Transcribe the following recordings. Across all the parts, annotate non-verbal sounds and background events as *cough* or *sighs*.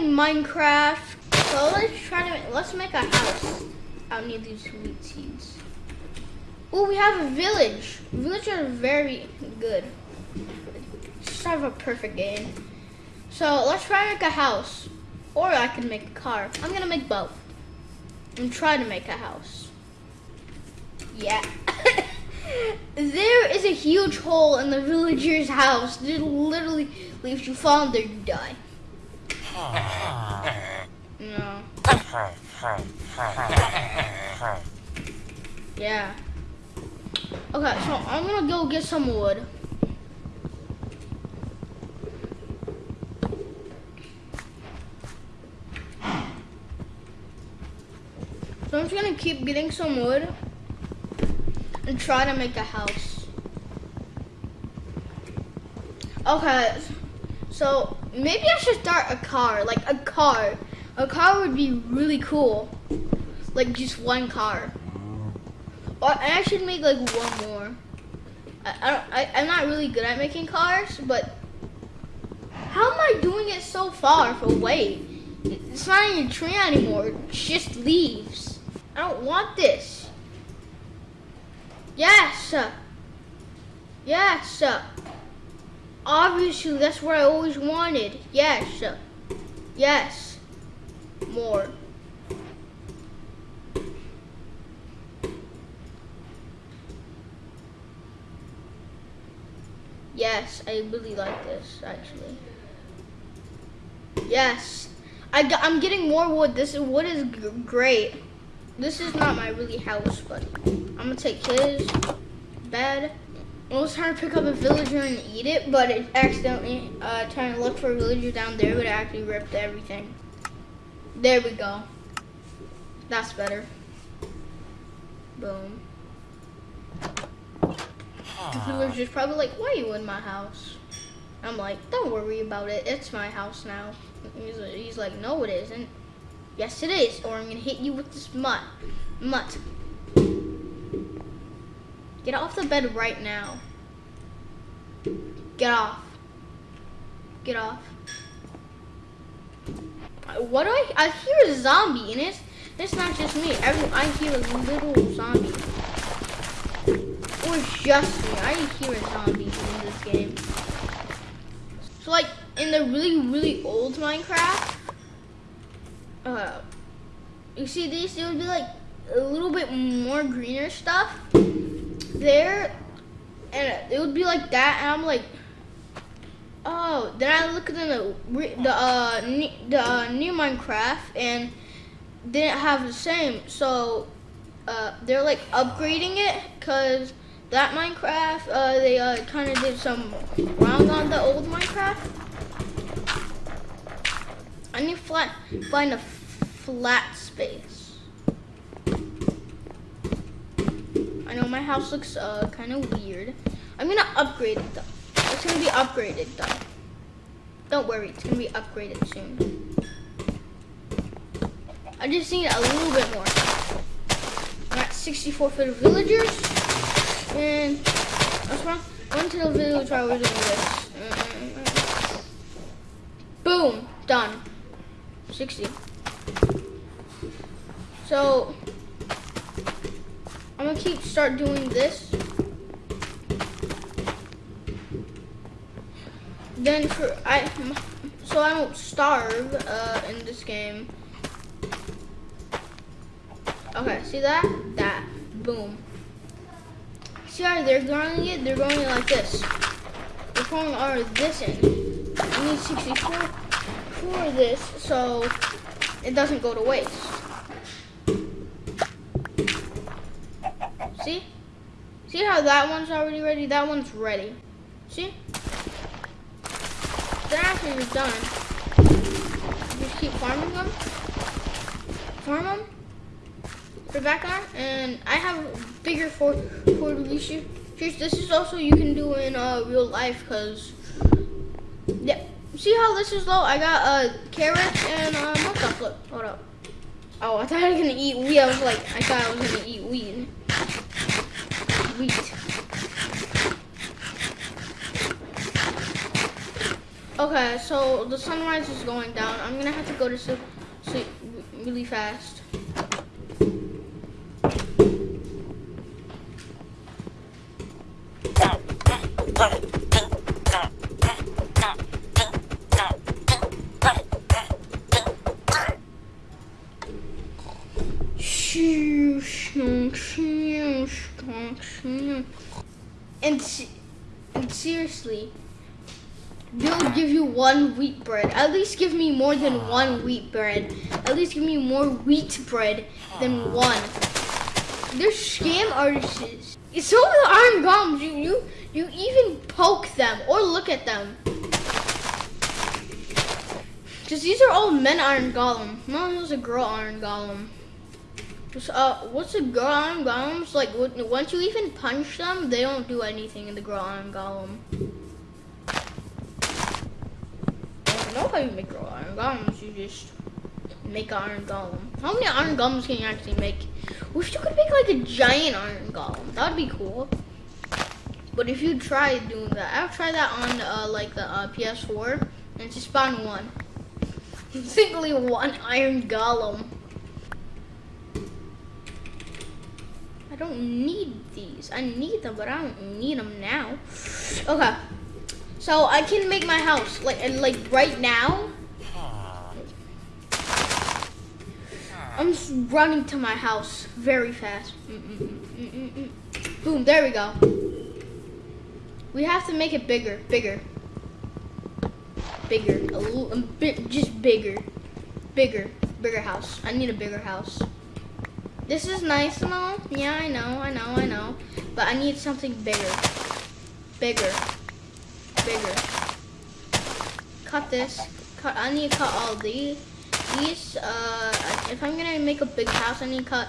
playing Minecraft. So let's try to let's make a house out near these wheat seeds. Oh, we have a village. Villagers are very good. Just have a perfect game. So let's try to make a house. Or I can make a car. I'm gonna make both. And try to make a house. Yeah. *laughs* there is a huge hole in the villager's house. It literally, leaves you fall in there, you die. No. Yeah. Okay, so I'm gonna go get some wood. So I'm just gonna keep getting some wood and try to make a house. Okay, so maybe I should start a car, like a car. A car would be really cool. Like just one car. Or I should make like one more. I, I I'm not really good at making cars, but how am I doing it so far for weight? It's not even a tree anymore, it's just leaves. I don't want this. Yes. Yes. Obviously, that's what I always wanted. Yes. Yes. More. Yes, I really like this, actually. Yes. I, I'm getting more wood. This wood is great. This is not my really house, but I'm gonna take his bed. I was trying to pick up a villager and eat it, but it accidentally uh, trying to look for a villager down there, but it actually ripped everything. There we go. That's better. Boom. The villager's probably like, why are you in my house? I'm like, don't worry about it. It's my house now. He's, he's like, no, it isn't. Yes, it is, or I'm gonna hit you with this mutt. Mutt. Get off the bed right now. Get off. Get off. What do I? I hear a zombie, and it's it's not just me. Every I hear a little zombie. Or just me. I hear a zombie in this game. So like in the really really old Minecraft, uh, you see these? There would be like a little bit more greener stuff there, and it would be like that, and I'm like, oh. Then I look at the the uh the uh, new Minecraft and didn't have the same, so uh, they're like upgrading it because that Minecraft uh, they uh, kind of did some wrong on the old Minecraft. I need to find a flat space. I know my house looks uh, kind of weird. I'm gonna upgrade it though. It's gonna be upgraded though. Don't worry, it's gonna be upgraded soon. I just need a little bit more. I got 64 for the villagers. And what's wrong? One to the village while we're doing this. Boom, done. 60. So, I'm gonna keep start doing this. Then for, I, so I don't starve uh, in this game. Okay, see that? That. Boom. See how they're growing it? They're growing it like this. They're pouring all this in. I need 64 for this so it doesn't go to waste. See? See how that one's already ready? That one's ready. See? You're done, you just keep farming them. Farm them. Put back on. And I have bigger for for release. This is also you can do in uh, real life because yeah. See how this is low? I got uh, carrots and uh, stuff. Look, hold up. Oh, I thought I was gonna eat wheat. I was like, I thought I was gonna eat weed. Okay, so the sunrise is going down. I'm gonna have to go to sleep, sleep really fast. And, and seriously, they'll give you one wheat bread. At least give me more than one wheat bread. At least give me more wheat bread than one. They're scam artists. Some of the iron golems, you, you, you even poke them or look at them. Because these are all men iron golem. None of those a girl iron golem. Uh, what's a girl iron golems? Like, once you even punch them, they don't do anything in the girl iron golem. I don't know how you make girl iron golems. You just make iron golem. How many iron golems can you actually make? Wish you could make like a giant iron golem. That would be cool. But if you try doing that, I've tried that on uh, like the uh, PS4 and it's just spawn one. *laughs* Simply one iron golem. Don't need these. I need them, but I don't need them now. Okay. So I can make my house like like right now. I'm running to my house very fast. Mm -mm -mm Boom, there we go. We have to make it bigger, bigger. Bigger, a little, a bit, just bigger. Bigger, bigger house. I need a bigger house. This is nice and all. Yeah, I know, I know, I know. But I need something bigger. Bigger. Bigger. Cut this. Cut. I need to cut all these. These, uh, if I'm gonna make a big house, I need to cut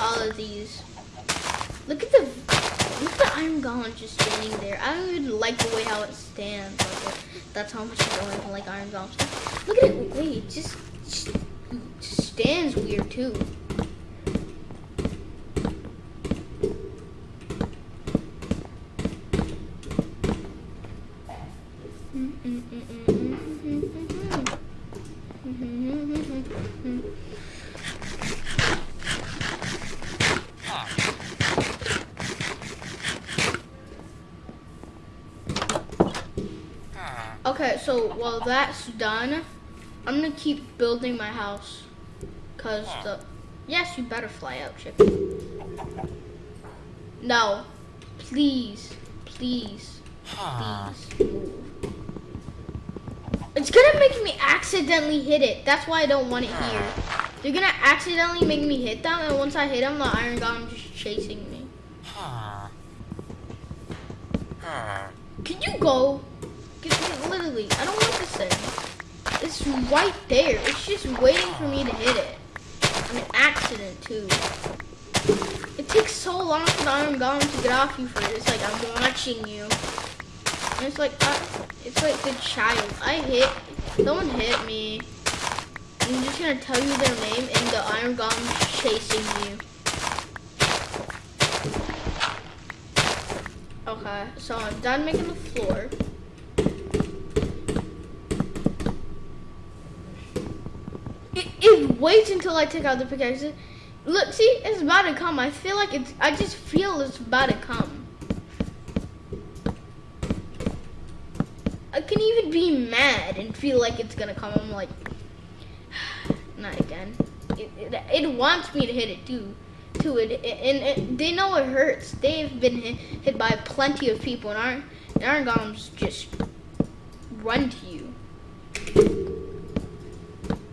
all of these. Look at the, look at the iron golem just standing there. I don't even like the way how it stands. Like, that's how much I don't like iron golems. Look at it, wait, it just, just stands weird too. So while that's done, I'm gonna keep building my house. Cause the, yes, you better fly out, Chip. No, please, please, please move. It's gonna make me accidentally hit it. That's why I don't want it here. They're gonna accidentally make me hit them, and once I hit them, the iron golem just chasing me. Can you go? Literally, I don't want this thing. It's right there. It's just waiting for me to hit it. An accident, too. It takes so long for the iron golem to get off you for it. It's like, I'm watching you. And it's like, uh, it's like the child. I hit, someone hit me. I'm just gonna tell you their name and the iron golem chasing you. Okay, so I'm done making the floor. It, it waits until I take out the pickaxe. Look, see, it's about to come. I feel like it's, I just feel it's about to come. I can even be mad and feel like it's gonna come. I'm like, *sighs* not again. It, it, it, wants me to hit it too. Too. It, and it, they know it hurts. They've been hit, hit by plenty of people, and Iron, Iron Golems just run to you.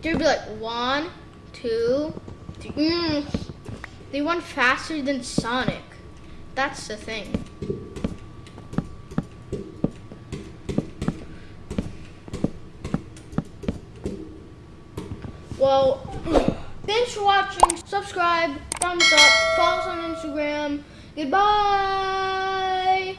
They'd be like one, two, three. Mm. They run faster than Sonic. That's the thing. Well, *clears throat* thanks for watching. Subscribe, thumbs up, follow us on Instagram. Goodbye.